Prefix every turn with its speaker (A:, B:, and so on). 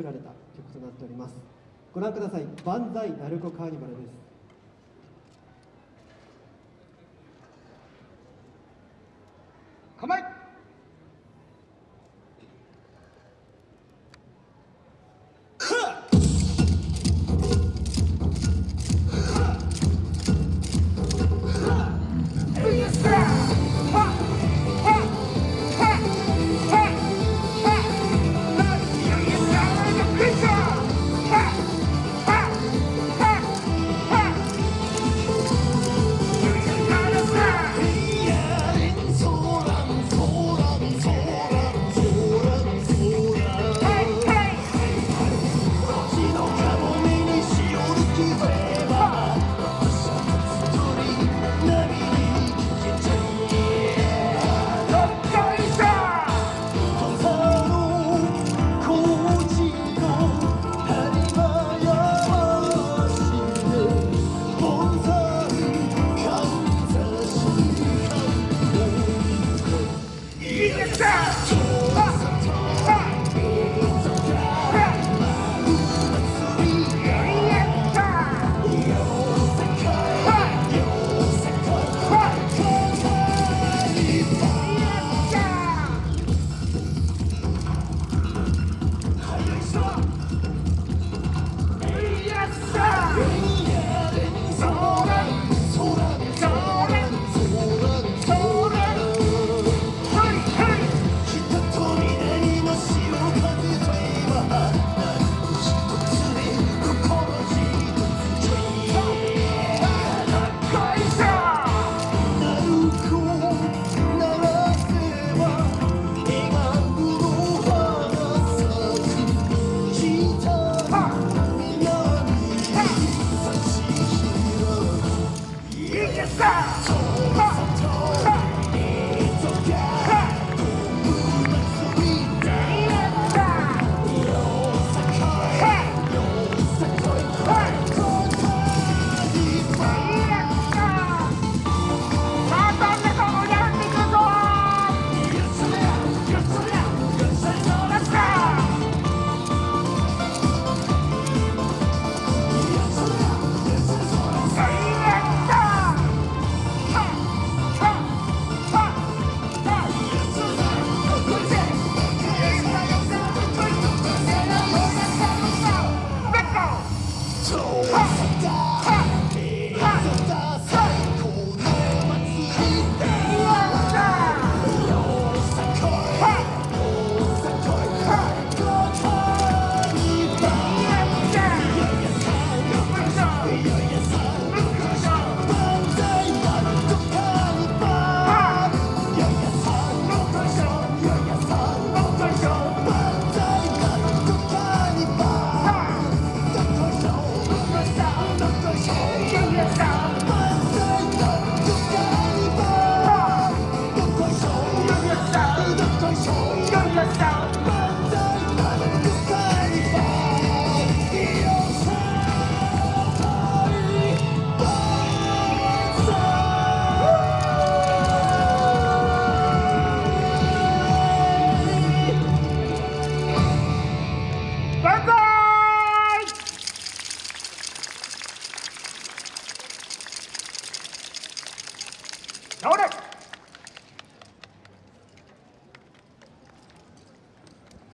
A: 作られた曲となっております。ご覧ください「万歳鳴子カーニバル」です。
B: 構え。stop. Ha! Ha!